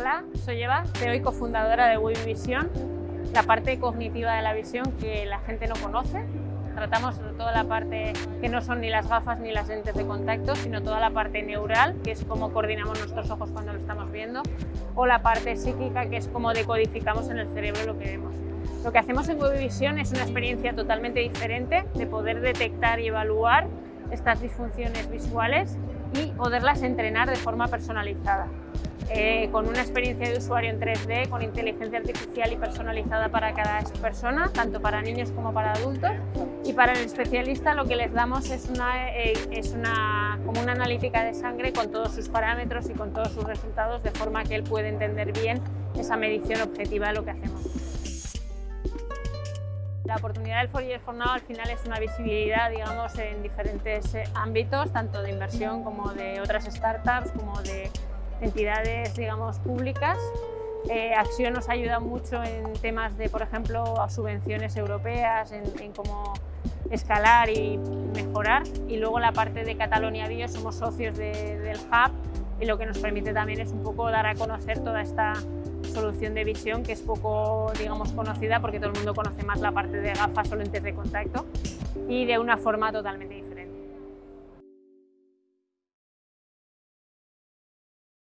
Sara Solleva, CEO y cofundadora de Visión, la parte cognitiva de la visión que la gente no conoce. Tratamos sobre toda la parte que no son ni las gafas ni las lentes de contacto, sino toda la parte neural, que es cómo coordinamos nuestros ojos cuando lo estamos viendo, o la parte psíquica, que es cómo decodificamos en el cerebro lo que vemos. Lo que hacemos en Visión es una experiencia totalmente diferente de poder detectar y evaluar estas disfunciones visuales y poderlas entrenar de forma personalizada. Eh, con una experiencia de usuario en 3D, con inteligencia artificial y personalizada para cada persona, tanto para niños como para adultos. Y para el especialista lo que les damos es una, eh, es una, como una analítica de sangre con todos sus parámetros y con todos sus resultados, de forma que él puede entender bien esa medición objetiva de lo que hacemos. La oportunidad del Fourier for Now al final es una visibilidad digamos, en diferentes eh, ámbitos, tanto de inversión como de otras startups, como de entidades digamos, públicas. Eh, Acción nos ayuda mucho en temas de, por ejemplo, subvenciones europeas, en, cómo escalar y mejorar. Y luego la parte de Catalonia Bio, somos socios del Hub y lo que nos permite también es un poco dar a conocer toda esta solución de visión que es poco digamos, conocida porque todo el mundo conoce más la parte de gafas o lentes de contacto y de una forma totalmente diferente.